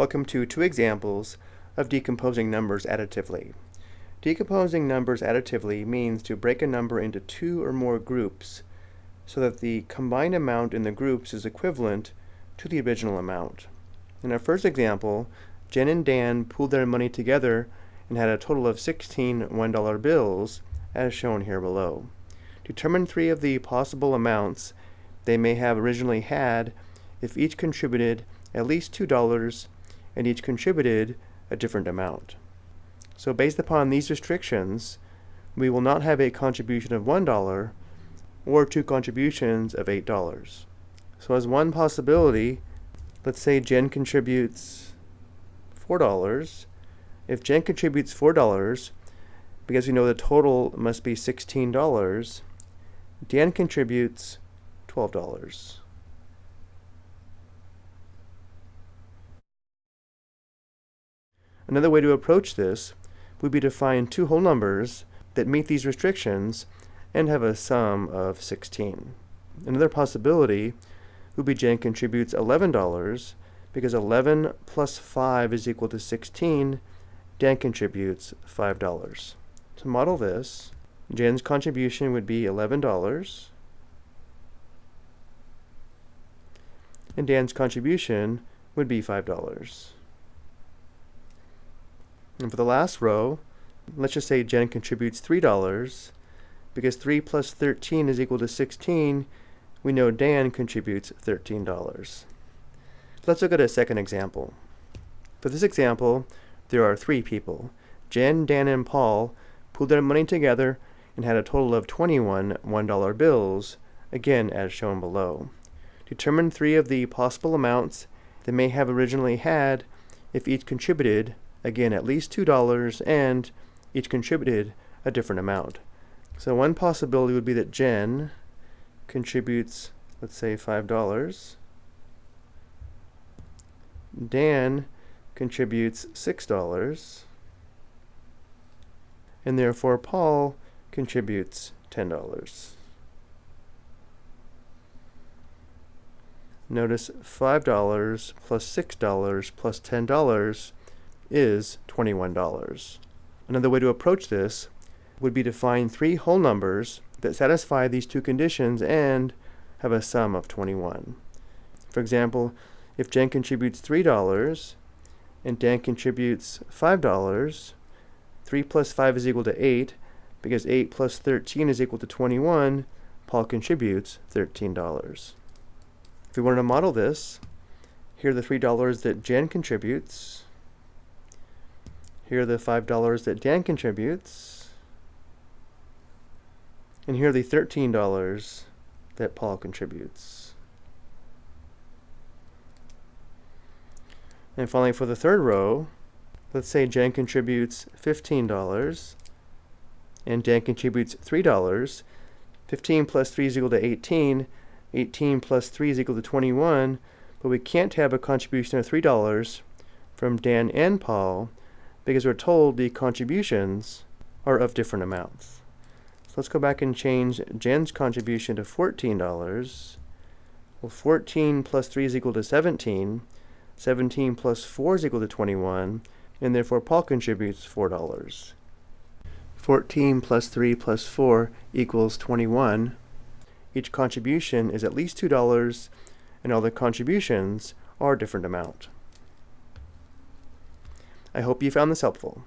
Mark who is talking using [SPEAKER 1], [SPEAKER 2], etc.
[SPEAKER 1] Welcome to two examples of decomposing numbers additively. Decomposing numbers additively means to break a number into two or more groups so that the combined amount in the groups is equivalent to the original amount. In our first example, Jen and Dan pooled their money together and had a total of 16 $1 bills, as shown here below. Determine three of the possible amounts they may have originally had if each contributed at least $2 and each contributed a different amount. So based upon these restrictions, we will not have a contribution of $1 or two contributions of $8. So as one possibility, let's say Jen contributes $4. If Jen contributes $4, because we know the total must be $16, Dan contributes $12. Another way to approach this would be to find two whole numbers that meet these restrictions and have a sum of 16. Another possibility would be Jen contributes $11 because 11 plus 5 is equal to 16. Dan contributes $5. To model this, Jen's contribution would be $11 and Dan's contribution would be $5. And for the last row, let's just say Jen contributes $3. Because 3 plus 13 is equal to 16, we know Dan contributes $13. Let's look at a second example. For this example, there are three people. Jen, Dan, and Paul pooled their money together and had a total of 21 $1 bills, again as shown below. Determine three of the possible amounts they may have originally had if each contributed again at least $2 and each contributed a different amount. So one possibility would be that Jen contributes, let's say $5. Dan contributes $6. And therefore Paul contributes $10. Notice $5 plus $6 plus $10 is $21. Another way to approach this would be to find three whole numbers that satisfy these two conditions and have a sum of 21. For example, if Jen contributes $3 and Dan contributes $5, 3 plus 5 is equal to 8. Because 8 plus 13 is equal to 21, Paul contributes $13. If we wanted to model this, here are the $3 that Jen contributes, here are the $5 that Dan contributes. And here are the $13 that Paul contributes. And finally, for the third row, let's say Jen contributes $15 and Dan contributes $3. 15 plus 3 is equal to 18. 18 plus 3 is equal to 21. But we can't have a contribution of $3 from Dan and Paul because we're told the contributions are of different amounts. So let's go back and change Jen's contribution to $14. Well, 14 plus 3 is equal to 17. 17 plus 4 is equal to 21. And therefore, Paul contributes $4. 14 plus 3 plus 4 equals 21. Each contribution is at least $2, and all the contributions are a different amount. I hope you found this helpful.